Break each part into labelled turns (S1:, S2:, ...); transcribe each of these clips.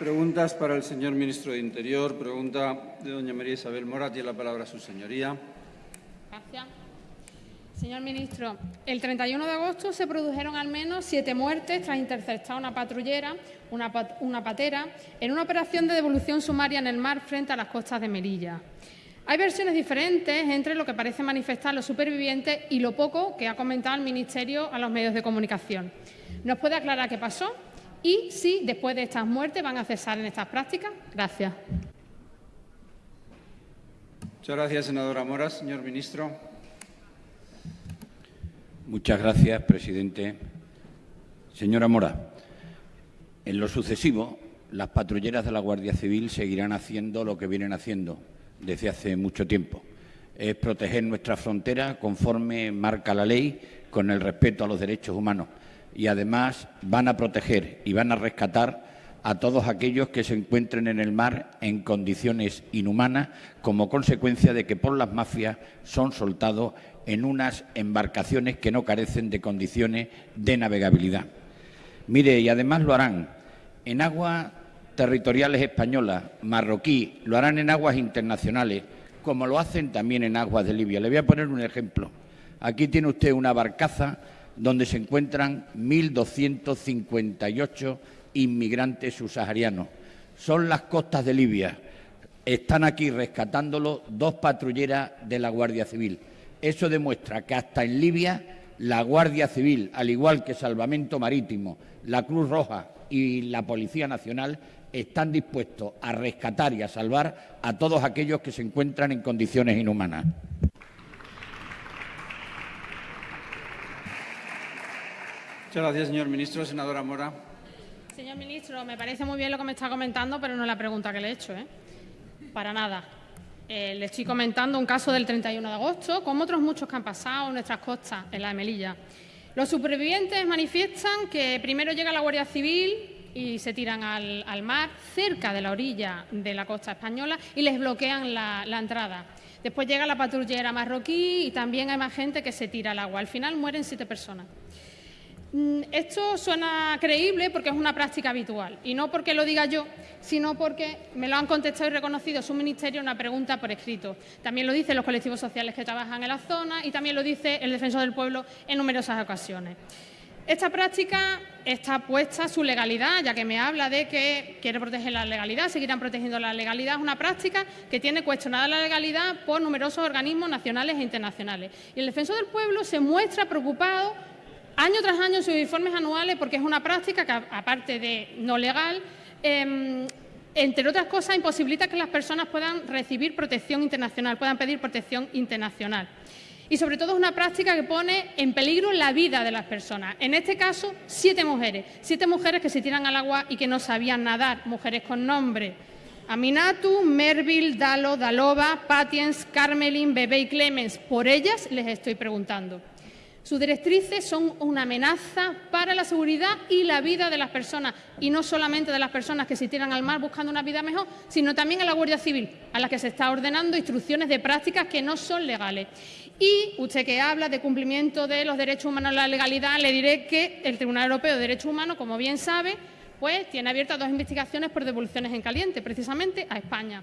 S1: Preguntas para el señor ministro de Interior. Pregunta de doña María Isabel Mora. Tiene la palabra su señoría.
S2: Gracias. Señor ministro, el 31 de agosto se produjeron al menos siete muertes tras interceptar una patrullera, una, una patera, en una operación de devolución sumaria en el mar frente a las costas de Melilla. Hay versiones diferentes entre lo que parece manifestar los supervivientes y lo poco que ha comentado el Ministerio a los medios de comunicación. ¿Nos puede aclarar qué pasó? Y si después de estas muertes van a cesar en estas prácticas. Gracias.
S1: Muchas gracias, senadora Mora. Señor ministro.
S3: Muchas gracias, presidente. Señora Mora, en lo sucesivo, las patrulleras de la Guardia Civil seguirán haciendo lo que vienen haciendo desde hace mucho tiempo. Es proteger nuestra frontera conforme marca la ley, con el respeto a los derechos humanos y además van a proteger y van a rescatar a todos aquellos que se encuentren en el mar en condiciones inhumanas como consecuencia de que por las mafias son soltados en unas embarcaciones que no carecen de condiciones de navegabilidad. Mire, y además lo harán en aguas territoriales españolas, marroquí, lo harán en aguas internacionales, como lo hacen también en aguas de Libia. Le voy a poner un ejemplo. Aquí tiene usted una barcaza donde se encuentran 1.258 inmigrantes subsaharianos. Son las costas de Libia. Están aquí rescatándolo dos patrulleras de la Guardia Civil. Eso demuestra que hasta en Libia la Guardia Civil, al igual que Salvamento Marítimo, la Cruz Roja y la Policía Nacional, están dispuestos a rescatar y a salvar a todos aquellos que se encuentran en condiciones inhumanas.
S1: Muchas gracias, señor ministro. Senadora Mora.
S2: Señor ministro, me parece muy bien lo que me está comentando, pero no es la pregunta que le he hecho. ¿eh? Para nada. Eh, le estoy comentando un caso del 31 de agosto, como otros muchos que han pasado en nuestras costas, en la de Melilla. Los supervivientes manifiestan que primero llega la Guardia Civil y se tiran al, mar cerca de la orilla de la costa española y les bloquean la, la entrada. Después llega la patrullera marroquí y también hay más gente que se tira al agua. Al final mueren siete personas. Mm, esto suena creíble porque es una práctica habitual y no porque lo diga yo, sino porque me lo han contestado y reconocido su ministerio en una pregunta por escrito. También lo dicen los colectivos sociales que trabajan en la zona y también lo dice el Defensor del Pueblo en numerosas ocasiones. Esta práctica está puesta su legalidad, ya que me habla de que quiere proteger la legalidad, seguirán protegiendo la legalidad. Es una práctica que tiene cuestionada la legalidad por numerosos organismos nacionales e internacionales. Y el Defensor del Pueblo se muestra preocupado año tras año sus informes anuales, porque es una práctica que, aparte de no legal, em, entre otras cosas, imposibilita que las personas puedan recibir protección internacional, puedan pedir protección internacional. Y sobre todo es una práctica que pone en peligro la vida de las personas. En este caso, siete mujeres, siete mujeres que se tiran al agua y que no sabían nadar, mujeres con nombre. Aminatu, Merville, Dalo, Dalova, Patiens, Carmelin, Bebé y Clemens. Por ellas les estoy preguntando. Sus directrices son una amenaza para la seguridad y la vida de las personas, y no solamente de las personas que se tiran al mar buscando una vida mejor, sino también a la Guardia Civil, a la que se está ordenando instrucciones de prácticas que no son legales. Y usted que habla de cumplimiento de los derechos humanos, la legalidad, le diré que el Tribunal Europeo de Derechos Humanos, como bien sabe, pues tiene abiertas dos investigaciones por devoluciones en caliente, precisamente a España.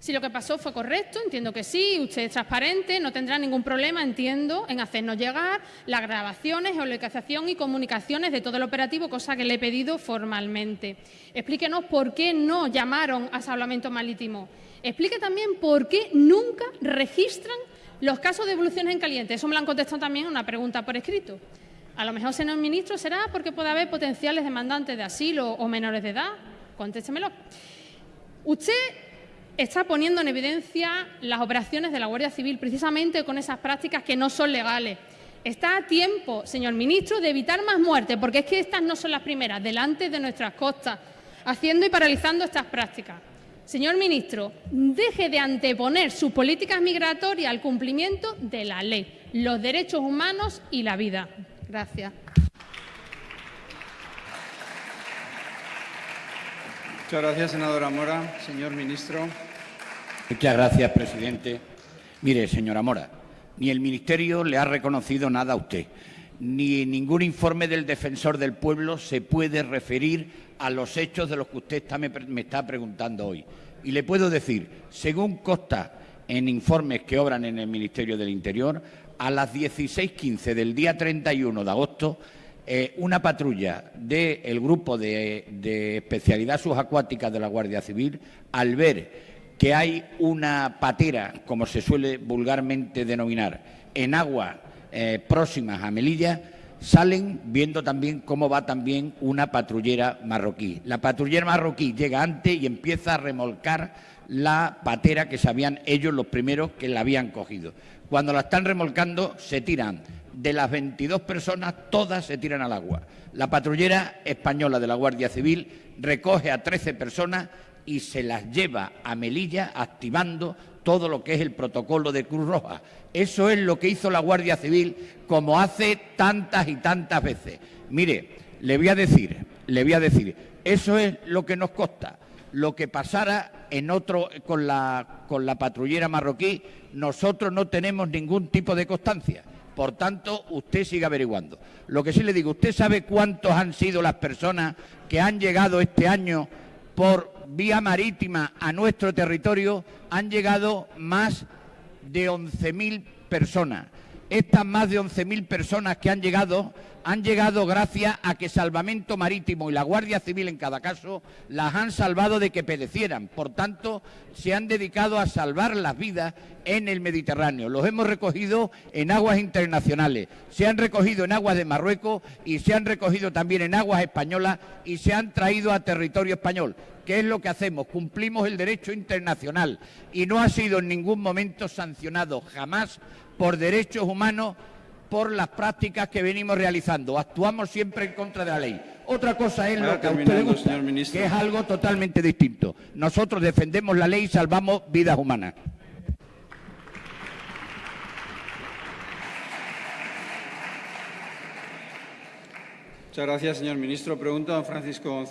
S2: Si lo que pasó fue correcto, entiendo que sí, usted es transparente, no tendrá ningún problema, entiendo, en hacernos llegar las grabaciones, geolocalización y comunicaciones de todo el operativo, cosa que le he pedido formalmente. Explíquenos por qué no llamaron a salvamento marítimo. Explique también por qué nunca registran los casos de evoluciones en caliente. Eso me lo han contestado también en una pregunta por escrito. A lo mejor, señor ministro, será porque puede haber potenciales demandantes de asilo o menores de edad. Contéstemelo. Usted está poniendo en evidencia las operaciones de la Guardia Civil precisamente con esas prácticas que no son legales. Está a tiempo, señor ministro, de evitar más muertes, porque es que estas no son las primeras, delante de nuestras costas, haciendo y paralizando estas prácticas. Señor ministro, deje de anteponer sus políticas migratorias al cumplimiento de la ley, los derechos humanos y la vida. Gracias.
S1: Muchas gracias, senadora Mora. Señor ministro.
S3: Muchas gracias, presidente. Mire, señora Mora, ni el Ministerio le ha reconocido nada a usted, ni ningún informe del defensor del pueblo se puede referir a los hechos de los que usted me, está preguntando hoy. Y le puedo decir, según consta en informes que obran en el Ministerio del Interior, a las 16.15 del día 31 de agosto, eh, una patrulla del grupo de, de especialidad subacuática de la Guardia Civil, al ver que hay una patera, como se suele vulgarmente denominar, en aguas eh, próximas a Melilla, salen viendo también cómo va también una patrullera marroquí. La patrullera marroquí llega antes y empieza a remolcar la patera que sabían ellos los primeros que la habían cogido. Cuando la están remolcando, se tiran. De las 22 personas, todas se tiran al agua. La patrullera española de la Guardia Civil recoge a 13 personas y se las lleva a Melilla activando todo lo que es el protocolo de Cruz Roja. Eso es lo que hizo la Guardia Civil como hace tantas y tantas veces. Mire, le voy a decir, le voy a decir, eso es lo que nos consta. Lo que pasara en otro con la con la patrullera marroquí, nosotros no tenemos ningún tipo de constancia. Por tanto, usted sigue averiguando. Lo que sí le digo, ¿usted sabe cuántos han sido las personas que han llegado este año por vía marítima a nuestro territorio? Han llegado más de 11.000 personas. Estas más de 11.000 personas que han llegado han llegado gracias a que Salvamento Marítimo y la Guardia Civil en cada caso las han salvado de que perecieran. Por tanto, se han dedicado a salvar las vidas en el Mediterráneo. Los hemos recogido en aguas internacionales, se han recogido en aguas de Marruecos y se han recogido también en aguas españolas y se han traído a territorio español. ¿Qué es lo que hacemos? Cumplimos el derecho internacional y no ha sido en ningún momento sancionado jamás por derechos humanos por las prácticas que venimos realizando. Actuamos siempre en contra de la ley. Otra cosa es lo que a usted le
S1: terminando,
S3: gusta,
S1: señor ministro.
S3: que es algo totalmente distinto. Nosotros defendemos la ley y salvamos vidas humanas.
S1: Muchas gracias, señor ministro. Pregunta Francisco González.